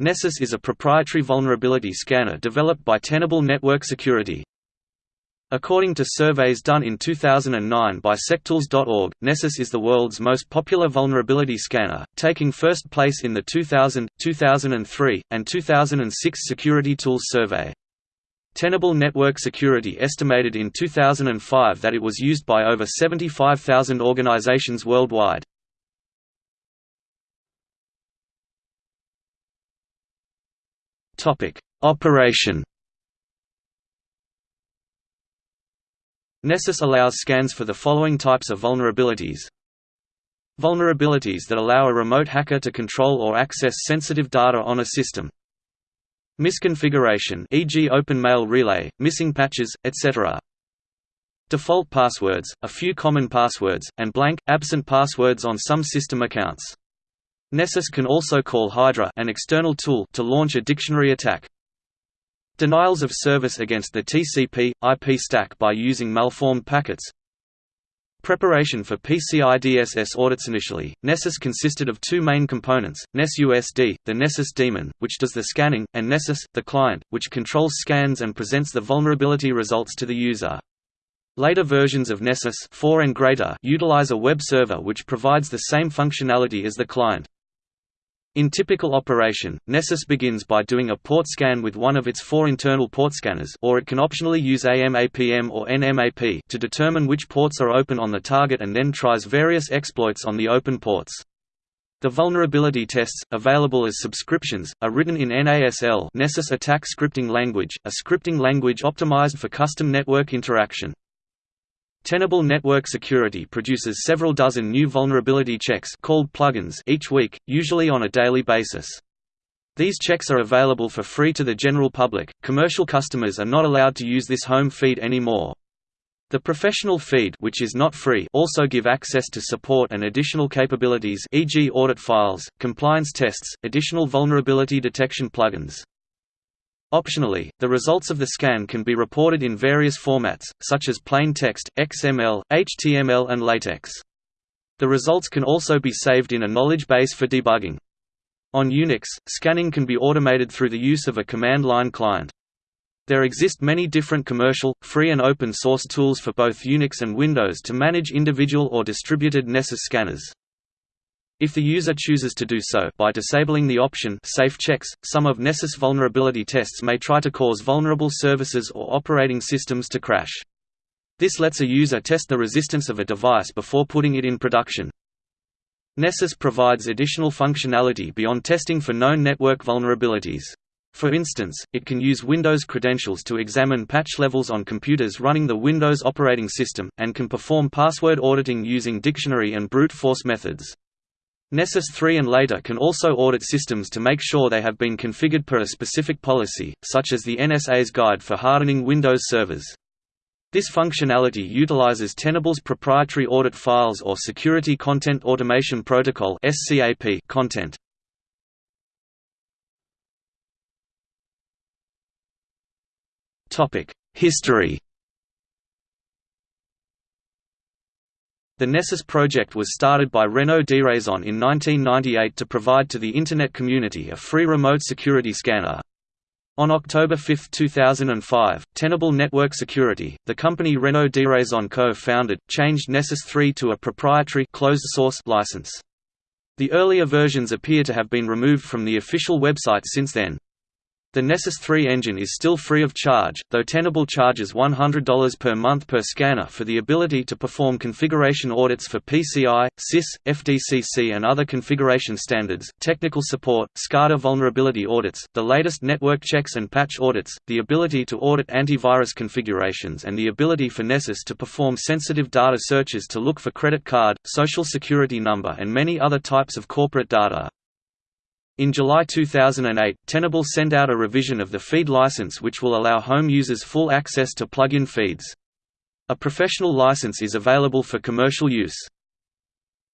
Nessus is a proprietary vulnerability scanner developed by Tenable Network Security. According to surveys done in 2009 by Sectools.org, Nessus is the world's most popular vulnerability scanner, taking first place in the 2000, 2003, and 2006 Security Tools survey. Tenable Network Security estimated in 2005 that it was used by over 75,000 organizations worldwide. Operation Nessus allows scans for the following types of vulnerabilities Vulnerabilities that allow a remote hacker to control or access sensitive data on a system Misconfiguration e.g. open mail relay, missing patches, etc. Default passwords, a few common passwords, and blank, absent passwords on some system accounts. Nessus can also call Hydra an external tool to launch a dictionary attack. Denials of service against the TCP, IP stack by using malformed packets Preparation for PCI DSS audits Initially, Nessus consisted of two main components, nessusd, the Nessus daemon, which does the scanning, and Nessus, the client, which controls scans and presents the vulnerability results to the user. Later versions of Nessus 4 and greater utilize a web server which provides the same functionality as the client. In typical operation, Nessus begins by doing a port scan with one of its four internal port scanners or it can optionally use AMAPM or NMAP to determine which ports are open on the target and then tries various exploits on the open ports. The vulnerability tests, available as subscriptions, are written in NASL Nessus Attack Scripting Language, a scripting language optimized for custom network interaction. Tenable Network Security produces several dozen new vulnerability checks called plugins each week, usually on a daily basis. These checks are available for free to the general public. Commercial customers are not allowed to use this home feed anymore. The professional feed which is not free also give access to support and additional capabilities e.g. audit files, compliance tests, additional vulnerability detection plugins. Optionally, the results of the scan can be reported in various formats, such as plain text, XML, HTML and LaTeX. The results can also be saved in a knowledge base for debugging. On Unix, scanning can be automated through the use of a command line client. There exist many different commercial, free and open source tools for both Unix and Windows to manage individual or distributed Nessus scanners. If the user chooses to do so by disabling the option Safe Checks, some of Nessus vulnerability tests may try to cause vulnerable services or operating systems to crash. This lets a user test the resistance of a device before putting it in production. Nessus provides additional functionality beyond testing for known network vulnerabilities. For instance, it can use Windows credentials to examine patch levels on computers running the Windows operating system, and can perform password auditing using dictionary and brute force methods. Nessus 3 and later can also audit systems to make sure they have been configured per a specific policy, such as the NSA's Guide for Hardening Windows Servers. This functionality utilizes Tenable's proprietary audit files or Security Content Automation Protocol content. History The Nessus project was started by Renaud Deraison in 1998 to provide to the Internet community a free remote security scanner. On October 5, 2005, Tenable Network Security, the company Renaud Deraison co-founded, changed Nessus 3 to a proprietary closed-source license. The earlier versions appear to have been removed from the official website since then. The Nessus 3 engine is still free of charge, though Tenable charges $100 per month per scanner for the ability to perform configuration audits for PCI, CIS, FDCC and other configuration standards, technical support, SCADA vulnerability audits, the latest network checks and patch audits, the ability to audit antivirus configurations and the ability for Nessus to perform sensitive data searches to look for credit card, social security number and many other types of corporate data. In July 2008, Tenable sent out a revision of the feed license which will allow home users full access to plugin feeds. A professional license is available for commercial use.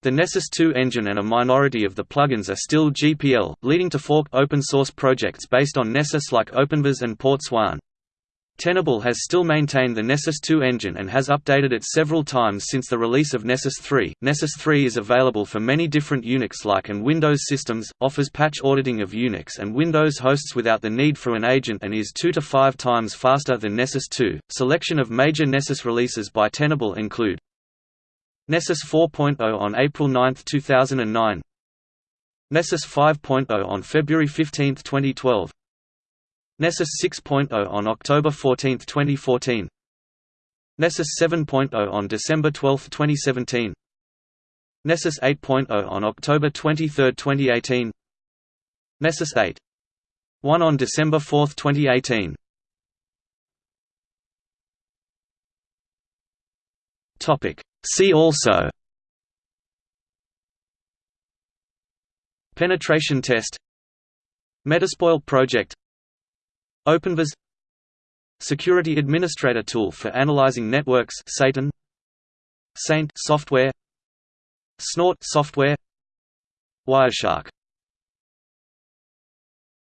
The Nessus 2 engine and a minority of the plugins are still GPL, leading to forked open-source projects based on Nessus like OpenVAS and Porz-Wahn. Tenable has still maintained the Nessus 2 engine and has updated it several times since the release of Nessus 3. Nessus 3 is available for many different Unix-like and Windows systems, offers patch auditing of Unix and Windows hosts without the need for an agent and is 2 to 5 times faster than Nessus 2. Selection of major Nessus releases by Tenable include Nessus 4.0 on April 9, 2009 Nessus 5.0 on February 15, 2012 Nessus 6.0 on October 14, 2014 Nessus 7.0 on December 12, 2017 Nessus 8.0 on October 23, 2018 Nessus 8. 1 on December 4, 2018 See also. Penetration test. Metasploit project OpenVAS Security Administrator tool for analyzing networks Satan. Saint software. Snort software. Wireshark